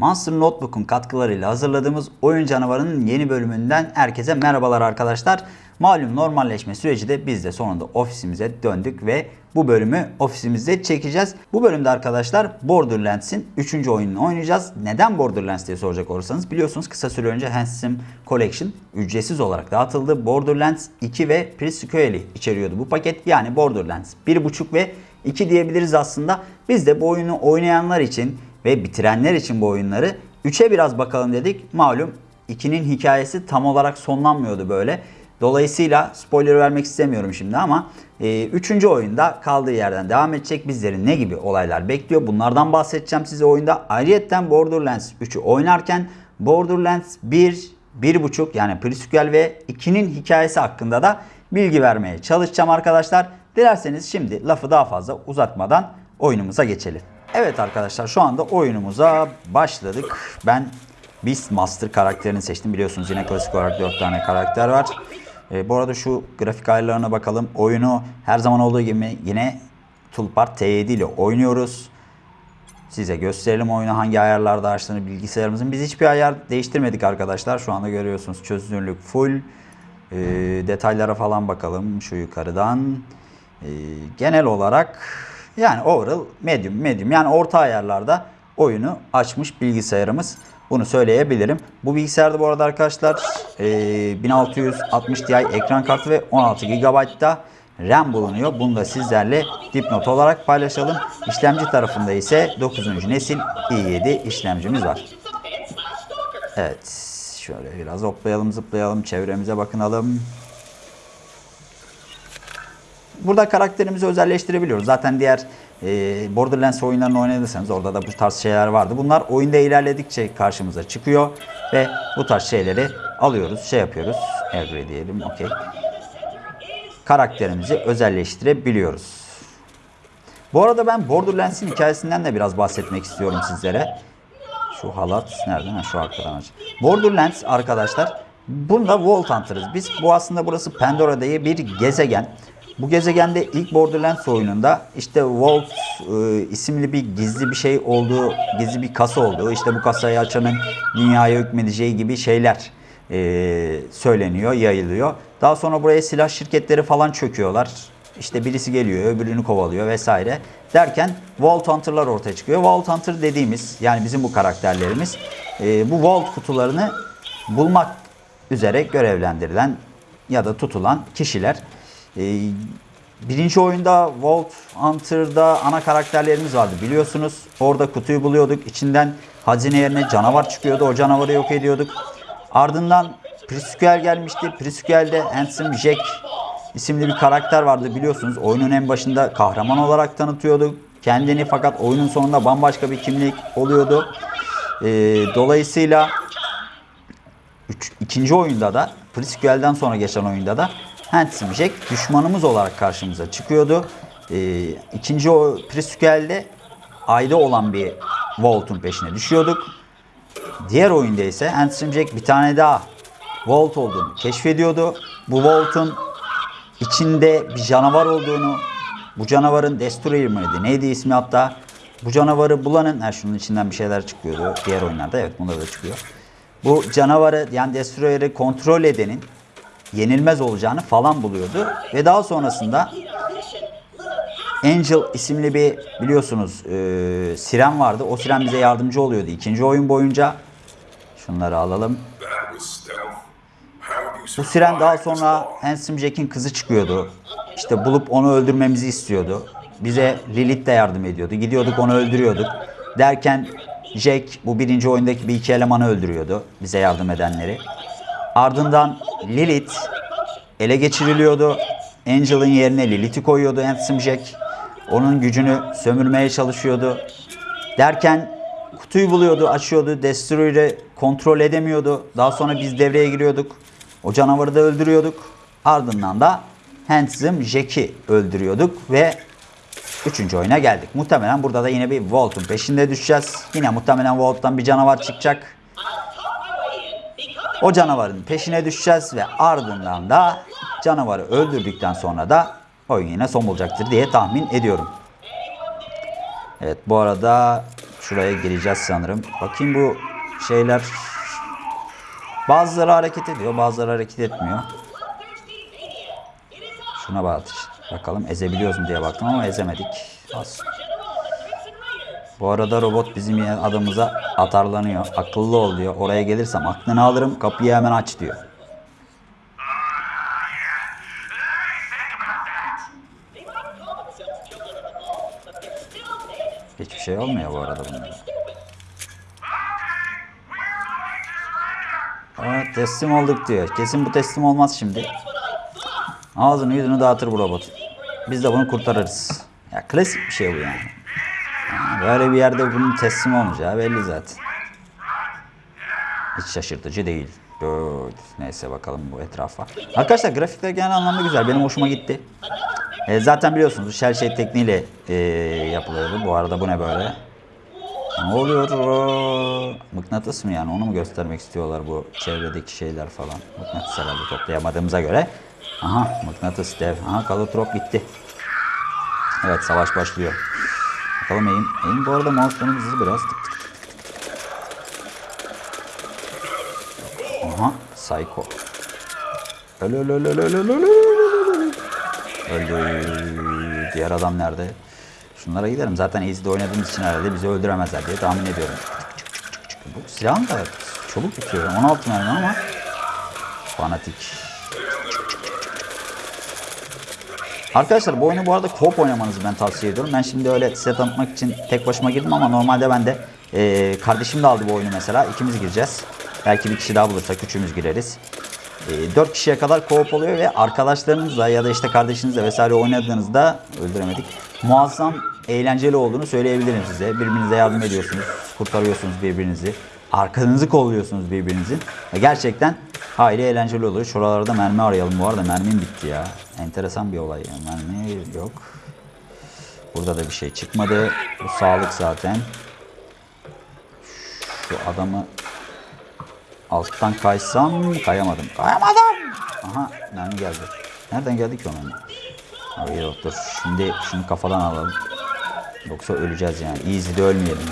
Monster Notebook'un katkılarıyla hazırladığımız Oyun Canavarı'nın yeni bölümünden herkese merhabalar arkadaşlar. Malum normalleşme süreci de biz de sonunda ofisimize döndük ve bu bölümü ofisimizde çekeceğiz. Bu bölümde arkadaşlar Borderlands'in 3. oyununu oynayacağız. Neden Borderlands diye soracak olursanız biliyorsunuz kısa süre önce Handsome Collection ücretsiz olarak dağıtıldı. Borderlands 2 ve Pre-Sequel'i içeriyordu bu paket. Yani Borderlands 1.5 ve 2 diyebiliriz aslında. Biz de bu oyunu oynayanlar için ve bitirenler için bu oyunları 3'e biraz bakalım dedik. Malum 2'nin hikayesi tam olarak sonlanmıyordu böyle. Dolayısıyla spoiler vermek istemiyorum şimdi ama 3. E, oyunda kaldığı yerden devam edecek. Bizleri ne gibi olaylar bekliyor? Bunlardan bahsedeceğim size oyunda. Ayrıyeten Borderlands 3'ü oynarken Borderlands 1, 1.5 yani Prequel ve 2'nin hikayesi hakkında da bilgi vermeye çalışacağım arkadaşlar. Dilerseniz şimdi lafı daha fazla uzatmadan oyunumuza geçelim. Evet arkadaşlar şu anda oyunumuza başladık. Ben Beastmaster karakterini seçtim. Biliyorsunuz yine klasik olarak 4 tane karakter var. E, bu arada şu grafik ayarlarına bakalım. Oyunu her zaman olduğu gibi yine Toolpart T7 ile oynuyoruz. Size gösterelim oyunu hangi ayarlarda açtığını bilgisayarımızın. Biz hiçbir ayar değiştirmedik arkadaşlar. Şu anda görüyorsunuz çözünürlük full. E, detaylara falan bakalım şu yukarıdan. E, genel olarak yani overall medium medium yani orta ayarlarda oyunu açmış bilgisayarımız. Bunu söyleyebilirim. Bu bilgisayarda bu arada arkadaşlar e, 1660 Ti ekran kartı ve 16 GB da RAM bulunuyor. Bunu da sizlerle dipnot olarak paylaşalım. İşlemci tarafında ise 9. nesil i7 işlemcimiz var. Evet. Şöyle biraz hoplayalım zıplayalım. Çevremize bakınalım. Burada karakterimizi özelleştirebiliyoruz. Zaten diğer e, Borderlands oyunlarını oynadıysanız orada da bu tarz şeyler vardı. Bunlar oyunda ilerledikçe karşımıza çıkıyor ve bu tarz şeyleri alıyoruz, şey yapıyoruz. Agree diyelim, okey. Karakterimizi özelleştirebiliyoruz. Bu arada ben Borderlands'in hikayesinden de biraz bahsetmek istiyorum sizlere. Şu halat nerede? Ha, şu arkadan aç. Borderlands arkadaşlar bunda Vault Hunter'ız. Biz bu aslında burası Pandora diye bir gezegen. Bu gezegende ilk Borderlands oyununda işte Vault e, isimli bir gizli bir şey olduğu, gizli bir kasa olduğu, işte bu kasayı açanın dünyaya hükmedeceği gibi şeyler e, söyleniyor, yayılıyor. Daha sonra buraya silah şirketleri falan çöküyorlar. İşte birisi geliyor, öbürünü kovalıyor vesaire. Derken Vault Hunter'lar ortaya çıkıyor. Vault Hunter dediğimiz yani bizim bu karakterlerimiz e, bu Vault kutularını bulmak üzere görevlendirilen ya da tutulan kişiler. Ee, birinci oyunda Vault Hunter'da ana karakterlerimiz vardı biliyorsunuz. Orada kutuyu buluyorduk. İçinden hazine yerine canavar çıkıyordu. O canavarı yok ediyorduk. Ardından Prisquel gelmişti. Prisquel'de Handsome Jack isimli bir karakter vardı biliyorsunuz. Oyunun en başında kahraman olarak tanıtıyordu kendini fakat oyunun sonunda bambaşka bir kimlik oluyordu. Ee, dolayısıyla ikinci oyunda da Prisquel'den sonra geçen oyunda da Handsome Jack düşmanımız olarak karşımıza çıkıyordu. Ee, ikinci o Prisquel'de ayda olan bir Volt'un peşine düşüyorduk. Diğer oyunda ise Handsome Jack bir tane daha Volt olduğunu keşfediyordu. Bu Volt'un içinde bir canavar olduğunu, bu canavarın Destroyer mıydı? Neydi ismi hatta? Bu canavarı bulanın, ha şunun içinden bir şeyler çıkıyordu diğer oyunlarda. Evet bunda da çıkıyor. Bu canavarı yani Destroyer'ı kontrol edenin yenilmez olacağını falan buluyordu. Ve daha sonrasında Angel isimli bir biliyorsunuz e, siren vardı. O siren bize yardımcı oluyordu ikinci oyun boyunca. Şunları alalım. Bu siren daha sonra Handsome Jack'in kızı çıkıyordu. İşte bulup onu öldürmemizi istiyordu. Bize Lilith de yardım ediyordu. Gidiyorduk onu öldürüyorduk. Derken Jack bu birinci oyundaki bir iki elemanı öldürüyordu. Bize yardım edenleri. Ardından Lilith ele geçiriliyordu. Angel'ın yerine Lilith'i koyuyordu Handsome Jack. Onun gücünü sömürmeye çalışıyordu. Derken kutuyu buluyordu, açıyordu. Destroyer'ı kontrol edemiyordu. Daha sonra biz devreye giriyorduk. O canavarı da öldürüyorduk. Ardından da Handsome Jack'i öldürüyorduk ve Üçüncü oyuna geldik. Muhtemelen burada da yine bir Volt'un peşinde düşeceğiz. Yine muhtemelen Volt'tan bir canavar çıkacak. O canavarın peşine düşeceğiz ve ardından da canavarı öldürdükten sonra da oyun yine son bulacaktır diye tahmin ediyorum. Evet bu arada şuraya gireceğiz sanırım. Bakayım bu şeyler bazıları hareket ediyor, bazıları hareket etmiyor. Şuna bak. Bakalım ezebiliyoruz mu diye baktım ama ezemedik. Az. Bu arada robot bizim adımıza atarlanıyor. Akıllı ol diyor. Oraya gelirsem aklını alırım kapıyı hemen aç diyor. Hiçbir şey olmuyor bu arada bunlara. Evet teslim olduk diyor. Kesin bu teslim olmaz şimdi. Ağzını yüzünü dağıtır bu robot. Biz de bunu kurtarırız. Ya klasik bir şey bu yani. Böyle bir yerde bunun teslim olmayacağı belli zaten. Hiç şaşırtıcı değil. Good. Neyse bakalım bu etrafa. Arkadaşlar grafikler genel anlamda güzel. Benim hoşuma gitti. E, zaten biliyorsunuz shell shade tekniğiyle e, yapılıyordu. Bu arada bu ne böyle? Ne oluyor? Mıknatıs mı yani? Onu mu göstermek istiyorlar bu çevredeki şeyler falan? Mıknatıs herhalde toplayamadığımıza göre. Aha mıknatıs dev. Aha kalotrop gitti. Evet savaş başlıyor. Bakalım eğim. Eğim bu arada mouse'un hızı biraz. Aha psycho. Öl öl öl öl öl öl öl öl. Diğer adam nerede? Şunlara gidelim. Zaten Easy'de oynadığımız için herhalde bizi öldüremezler diye tahmin ediyorum. Bu silahın da çabuk bitiyor. 16 mermi ama fanatik. Arkadaşlar bu oyunu bu arada co-op oynamanızı ben tavsiye ediyorum. Ben şimdi öyle size tanıtmak için tek başıma girdim ama normalde ben de e, kardeşim de aldı bu oyunu mesela. İkimiz gireceğiz. Belki bir kişi daha bulursak üçümüz gireriz. E, 4 kişiye kadar co-op oluyor ve arkadaşlarınızla ya da işte kardeşinizle vesaire oynadığınızda öldüremedik. Muazzam eğlenceli olduğunu söyleyebilirim size. Birbirinize yardım ediyorsunuz, kurtarıyorsunuz birbirinizi. Arkanızı kolluyorsunuz birbirinizin. Gerçekten hayli eğlenceli oluyor. Şuralarda mermi arayalım. Bu arada mermim bitti ya. Enteresan bir olay. Mermi yok. Burada da bir şey çıkmadı. Bu sağlık zaten. Şu adamı alttan kaysam kayamadım. Kayamadım. Aha mermi geldi. Nereden geldi ki o mermi? Abi yok dur. Şimdi şunu kafadan alalım. Yoksa öleceğiz yani. Easy'de ölmeyelim.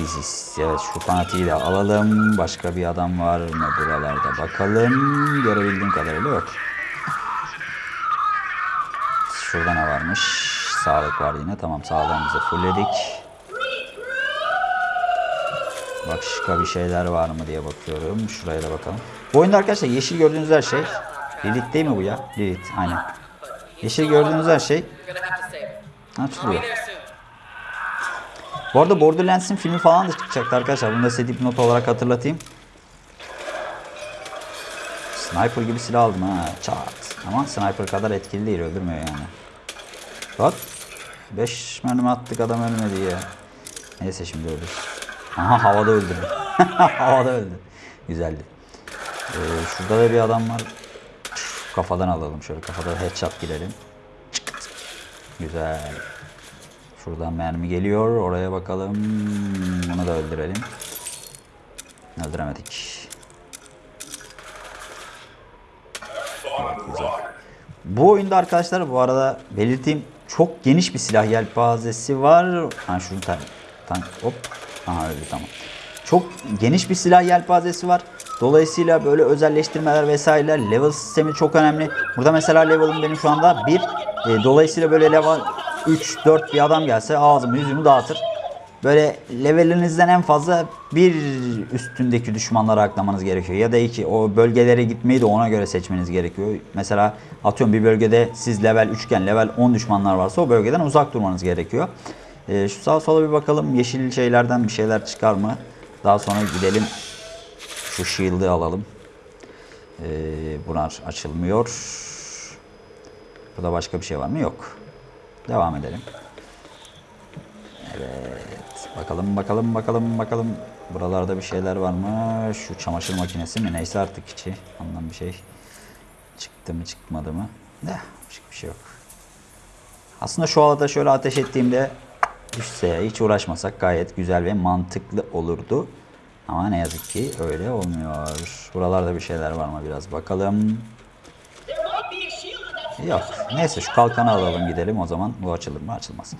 Easy. Evet şu fanatiği de alalım. Başka bir adam var mı buralarda bakalım. Görebildiğim kadarıyla yok. Şurada ne varmış? Sağlık var yine. Tamam sağlığımızı fullledik. Başka bir şeyler var mı diye bakıyorum. Şuraya da bakalım. Bu oyunda arkadaşlar yeşil gördüğünüz her şey. Lilith değil mi bu ya? Lilith aynen. Yeşil gördüğünüz her şey açılıyor. Bu arada Borderlands'in filmi falan da çıkacaktı arkadaşlar. Bunu da size dipnot olarak hatırlatayım. Sniper gibi silah aldım ha. Çat. Ama sniper kadar etkili değil. Öldürmüyor yani. Bak. 5 mermi attık adam ölmedi ya. Neyse şimdi öldü. Aha havada öldürdü. havada öldü. Güzeldi. Ee, şurada da bir adam var. Kafadan alalım şöyle. Kafada headshot girelim. Güzel. Şuradan mermi geliyor. Oraya bakalım. Bunu da öldürelim. Öldüremedik. Evet, güzel. Bu oyunda arkadaşlar bu arada belirteyim çok geniş bir silah yelpazesi var. Ha şunu tan tan hop. Aha öldü tamam. Çok geniş bir silah yelpazesi var. Dolayısıyla böyle özelleştirmeler vesaireler level sistemi çok önemli. Burada mesela level'ım benim şu anda 1. E, dolayısıyla böyle level 3 4 bir adam gelse ağzımı yüzümü dağıtır. Böyle levelinizden en fazla bir üstündeki düşmanları aklamanız gerekiyor. Ya da iki o bölgelere gitmeyi de ona göre seçmeniz gerekiyor. Mesela atıyorum bir bölgede siz level 3 iken level 10 düşmanlar varsa o bölgeden uzak durmanız gerekiyor. Ee, şu sağa sola bir bakalım yeşil şeylerden bir şeyler çıkar mı? Daha sonra gidelim şu shield'ı alalım. Ee, bunlar açılmıyor. Burada başka bir şey var mı? Yok. Devam edelim. Evet. Bakalım bakalım bakalım bakalım. Buralarda bir şeyler var mı? Şu çamaşır makinesi mi? Neyse artık içi. Ondan bir şey çıktı mı çıkmadı mı? Başka bir şey yok. Aslında şu alada şöyle ateş ettiğimde düşse hiç uğraşmasak gayet güzel ve mantıklı olurdu. Ama ne yazık ki öyle olmuyor. Buralarda bir şeyler var mı biraz bakalım. Yok. Neyse şu kalkanı alalım gidelim o zaman. Bu açılır mı? Açılmaz.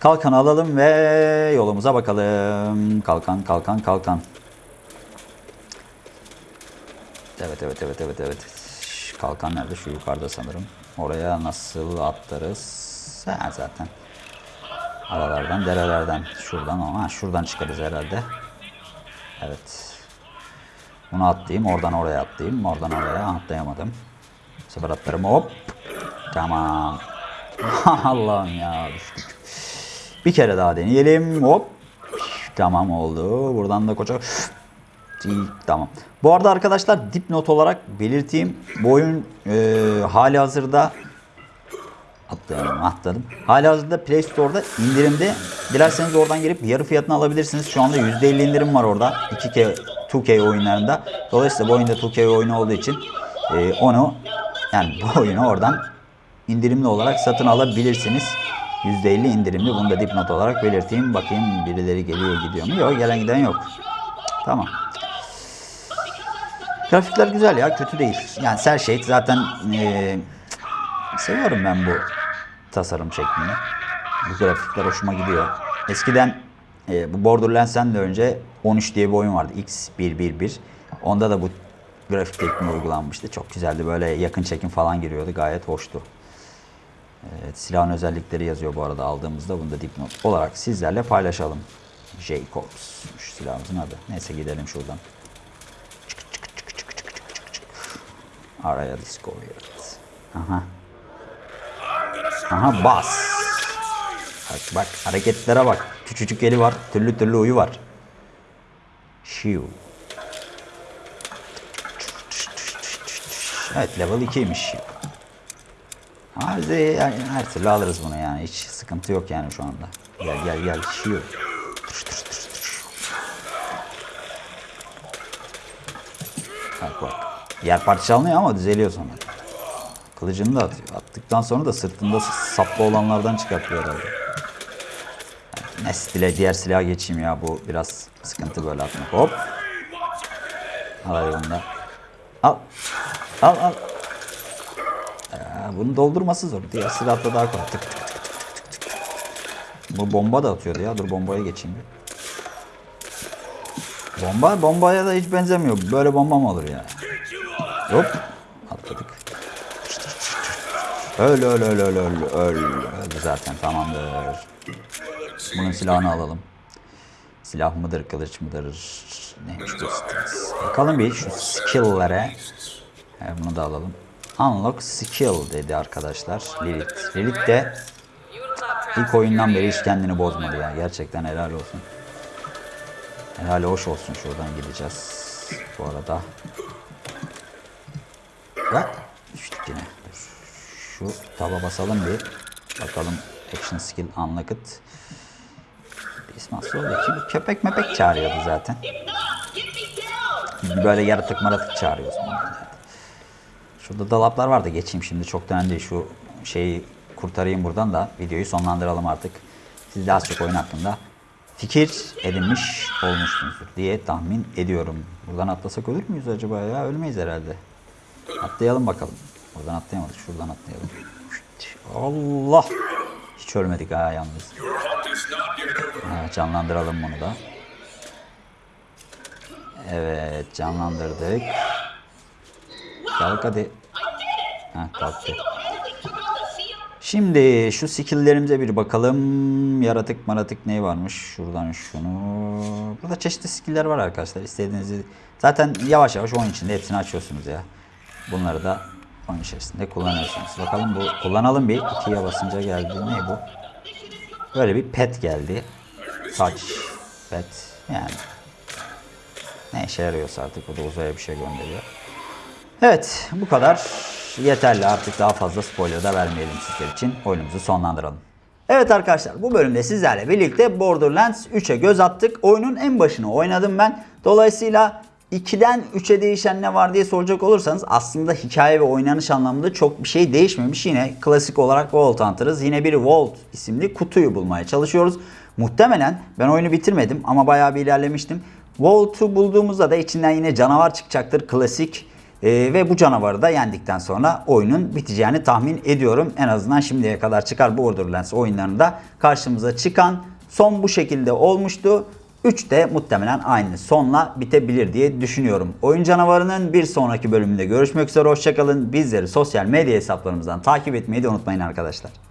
Kalkan alalım ve yolumuza bakalım. Kalkan, kalkan, kalkan. Evet, evet, evet, evet, evet. Kalkan nerede? Şu yukarıda sanırım. Oraya nasıl atlarız? Ha, zaten. Aralardan, derelerden. Şuradan, ha, şuradan çıkarız herhalde. Evet. Bunu atlayayım, oradan oraya atlayayım, oradan oraya atlayamadım. Bu sefer atlarım hop. Tamam. Allah'ım ya düştük. Bir kere daha deneyelim. Hop. Tamam oldu. Buradan da koca... Tamam. Bu arada arkadaşlar dipnot olarak belirteyim. Bu oyun e, hali hazırda atlayalım atladım. Hali hazırda Play Store'da indirimde. Dilerseniz oradan girip yarı fiyatına alabilirsiniz. Şu anda %50 indirim var orada. 2K, 2K oyunlarında. Dolayısıyla bu oyunda 2K oyunu olduğu için e, onu yani bu oyunu oradan indirimli olarak satın alabilirsiniz. %50 indirimli. Bunu da dipnot olarak belirteyim. Bakayım birileri geliyor gidiyor mu? Yok gelen giden yok. Tamam. Grafikler güzel ya. Kötü değil. Yani Cell Shade zaten eee, seviyorum ben bu tasarım şeklini. Bu grafikler hoşuma gidiyor. Eskiden eee, bu Borderlands'ten de önce 13 diye bir oyun vardı. X111. Onda da bu grafik tekniği uygulanmıştı. Çok güzeldi. Böyle yakın çekim falan giriyordu. Gayet hoştu. Evet, silahın özellikleri yazıyor bu arada aldığımızda. Bunu da dipnot olarak sizlerle paylaşalım. Jacobs. Şu silahımızın adı. Neyse gidelim şuradan. Araya Discovery. Aha. Aha bas. Bak bak hareketlere bak. Küçücük eli var. Türlü türlü uyu var. Shiu. Evet level 2'ymiş Shiu. Bize yani her türlü alırız bunu yani. Hiç sıkıntı yok yani şu anda. Gel gel gel. Shiu. Tış, tış, tış, tış. Bak bak. Yer parça alınıyor ama düzeliyor sonra. Kılıcını da atıyor. Attıktan sonra da sırtında saplı olanlardan çıkartıyor herhalde. Yani ne stile diğer silaha geçeyim ya bu biraz sıkıntı böyle atmak. Hop. Al da. Al. Al al. Bunu doldurması zor. Diğer silahla daha kolay. Tık tık tık tık tık tık. Bu bomba da atıyordu ya. Dur bombaya geçeyim bir. Bomba bombaya da hiç benzemiyor. Böyle bomba mı olur ya? Hop. Atladık. Öl öl öl öl öl öl. Öldü zaten tamamdır. Bunun silahını alalım. Silah mıdır, kılıç mıdır? Neymiş bu? Bakalım bir şu skill'lere. Bunu da alalım. Unlock skill dedi arkadaşlar. Lilith. Lilith de ilk oyundan beri hiç kendini bozmadı ya. Gerçekten helal olsun. Helal hoş olsun. Şuradan gideceğiz. Bu arada. Bak. Düştük yine. Şu taba basalım bir. Bakalım action skill unlocked. İsmail Soğudaki bu köpek mepek çağırıyordu zaten. Böyle yaratık maratık çağırıyorsun. Şurada dolaplar var da geçeyim şimdi. Çok önemli. Şu şeyi kurtarayım buradan da videoyu sonlandıralım artık. Siz de az çok oyun hakkında fikir edinmiş olmuşsunuzdur diye tahmin ediyorum. Buradan atlasak ölür müyüz acaba ya? Ölmeyiz herhalde. Atlayalım bakalım. Buradan atlayamadık. Şuradan atlayalım. Allah! Hiç ölmedik ha yalnız. Evet, canlandıralım bunu da. Evet canlandırdık. Kalk hadi. Ha, kalktı. Şimdi şu skill'lerimize bir bakalım. Yaratık maratık ne varmış? Şuradan şunu. Burada çeşitli skill'ler var arkadaşlar. İstediğinizi zaten yavaş yavaş oyun içinde hepsini açıyorsunuz ya. Bunları da oyun içerisinde kullanıyorsunuz. Bakalım bu kullanalım bir. ikiye basınca geldi. Ne bu? Böyle bir pet geldi. Touch pet. Yani ne işe yarıyorsa artık o da uzaya bir şey gönderiyor. Evet bu kadar yeterli artık daha fazla spoiler da vermeyelim sizler için oyunumuzu sonlandıralım. Evet arkadaşlar bu bölümde sizlerle birlikte Borderlands 3'e göz attık. Oyunun en başını oynadım ben. Dolayısıyla 2'den 3'e değişen ne var diye soracak olursanız aslında hikaye ve oynanış anlamında çok bir şey değişmemiş. Yine klasik olarak Vault Hunter'ız. Yine bir Vault isimli kutuyu bulmaya çalışıyoruz. Muhtemelen ben oyunu bitirmedim ama bayağı bir ilerlemiştim. Vault'u bulduğumuzda da içinden yine canavar çıkacaktır. Klasik Ee, ve bu canavarı da yendikten sonra oyunun biteceğini tahmin ediyorum. En azından şimdiye kadar çıkar Borderlands oyunlarında karşımıza çıkan son bu şekilde olmuştu. 3 de muhtemelen aynı sonla bitebilir diye düşünüyorum. Oyun canavarının bir sonraki bölümünde görüşmek üzere. Hoşçakalın. Bizleri sosyal medya hesaplarımızdan takip etmeyi de unutmayın arkadaşlar.